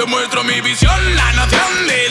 Te muestro mi visión, la noción de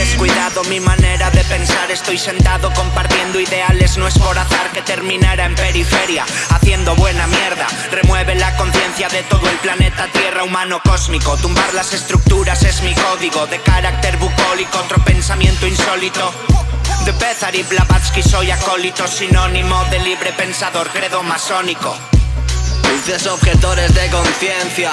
descuidado mi manera de pensar. Estoy sentado compartiendo ideales. No es por azar que terminara en periferia Haciendo buena mierda. Remueve la conciencia de todo el planeta Tierra humano cósmico. Tumbar las estructuras es mi código De carácter bucólico. Otro pensamiento insólito. De Bezar y Blavatsky soy acólito Sinónimo de libre pensador Credo masónico. Dulces objetores de conciencia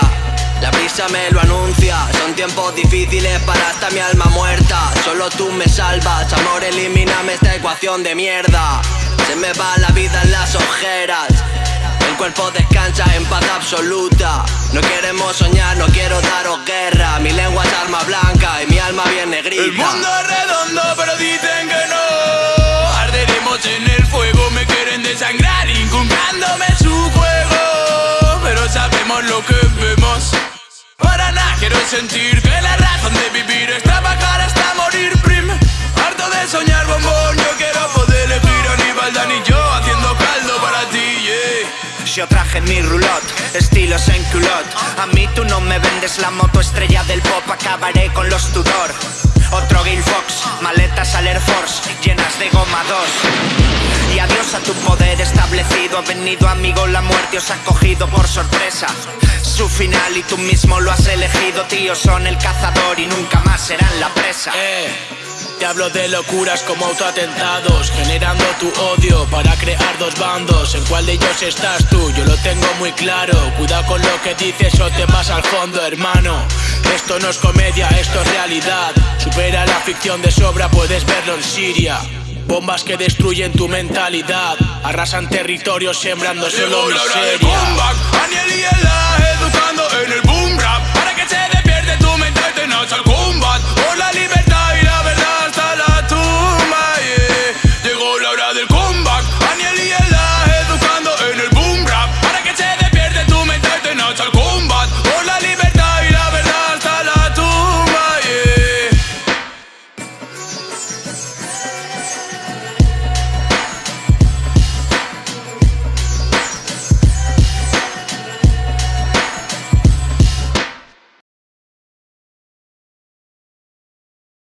la brisa me lo anuncia. Son tiempos difíciles para esta mi alma muerta. Solo tú me salvas, amor elimíname esta ecuación de mierda. Se me va la vida en las ojeras. El cuerpo descansa en paz absoluta. No queremos soñar, no quiero daros guerra. Mi lengua es arma blanca y mi alma bien negrita. El mundo es redondo pero quiero sentir que la razón de vivir es trabajar hasta morir prim. Harto de soñar bombón, yo quiero poder elegir a y yo haciendo caldo para ti, yeah. Yo traje mi rulot, estilos en culot A mí tú no me vendes la moto estrella del pop Acabaré con los Tudor. Otro Gil Fox, maletas al Air Force Llenas de goma 2 Y adiós a tu establecido venido amigo la muerte os ha cogido por sorpresa. Su final y tú mismo lo has elegido Tío, son el cazador y nunca más serán la presa. Eh, te hablo de locuras como autoatentados Generando tu odio para crear dos bandos ¿En cuál de ellos estás tú? Yo lo tengo muy claro. Cuidado con lo que dices o te vas al fondo, hermano. Esto no es comedia, esto es realidad. Supera la ficción de sobra, puedes verlo en Siria Bombas que destruyen tu mentalidad, arrasan territorios sembrando solo miseria. Daniel y Ela, educando en el